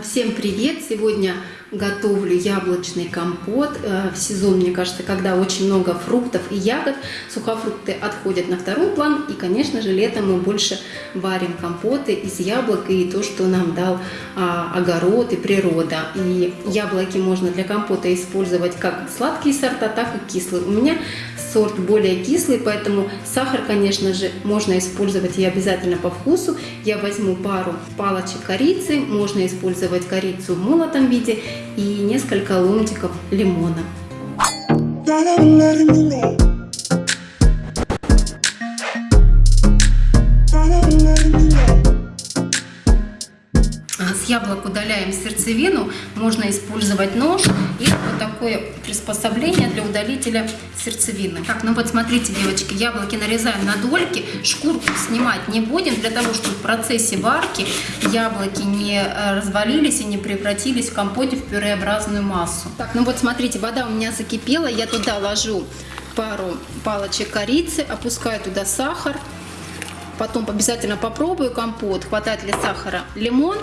Всем привет! Сегодня готовлю яблочный компот. Э, в сезон, мне кажется, когда очень много фруктов и ягод, сухофрукты отходят на второй план. И, конечно же, летом мы больше варим компоты из яблок и то, что нам дал а, огород и природа. И яблоки можно для компота использовать как сладкие сорта, так и кислые. У меня сорт более кислый, поэтому сахар, конечно же, можно использовать и обязательно по вкусу. Я возьму пару палочек корицы, можно использовать корицу в молотом виде и несколько ломтиков лимона. С яблок удаляем сердцевину, можно использовать нож и вот такое приспособление для удалителя сердцевины. Так, ну вот смотрите, девочки, яблоки нарезаем на дольки, шкурку снимать не будем, для того, чтобы в процессе варки яблоки не э, развалились и не превратились в компоте в пюреобразную массу. Так, ну вот смотрите, вода у меня закипела, я туда ложу пару палочек корицы, опускаю туда сахар, потом обязательно попробую компот, хватает ли сахара, лимон,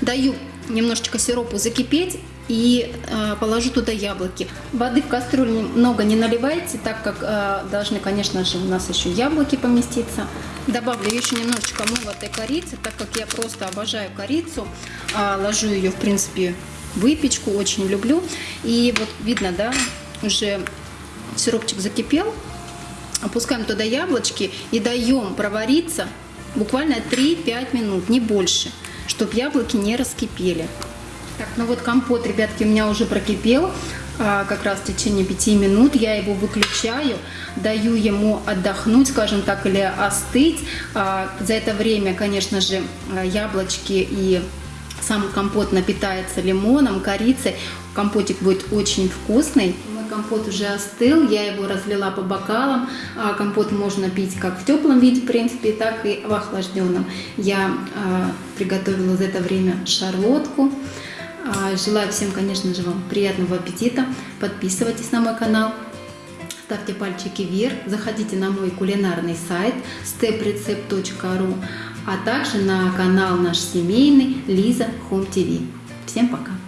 даю немножечко сиропу закипеть и э, положу туда яблоки. Воды в кастрюлю много не наливайте, так как э, должны, конечно же, у нас еще яблоки поместиться. Добавлю еще немножечко молотой корицы, так как я просто обожаю корицу. Э, ложу ее, в принципе, выпечку, очень люблю. И вот видно, да, уже сиропчик закипел. Опускаем туда яблочки и даем провариться буквально 3-5 минут, не больше, чтобы яблоки не раскипели. Так, ну вот компот, ребятки, у меня уже прокипел а, как раз в течение 5 минут. Я его выключаю, даю ему отдохнуть, скажем так, или остыть. А, за это время, конечно же, яблочки и сам компот напитается лимоном, корицей. Компотик будет очень вкусный. Компот уже остыл, я его разлила по бокалам. А, компот можно пить как в теплом виде, в принципе, так и в охлажденном. Я приготовила за это время шарлотку. А, желаю всем, конечно же, вам приятного аппетита. Подписывайтесь на мой канал, ставьте пальчики вверх, заходите на мой кулинарный сайт steprecept.ru, а также на канал наш семейный Лиза Home TV. Всем пока!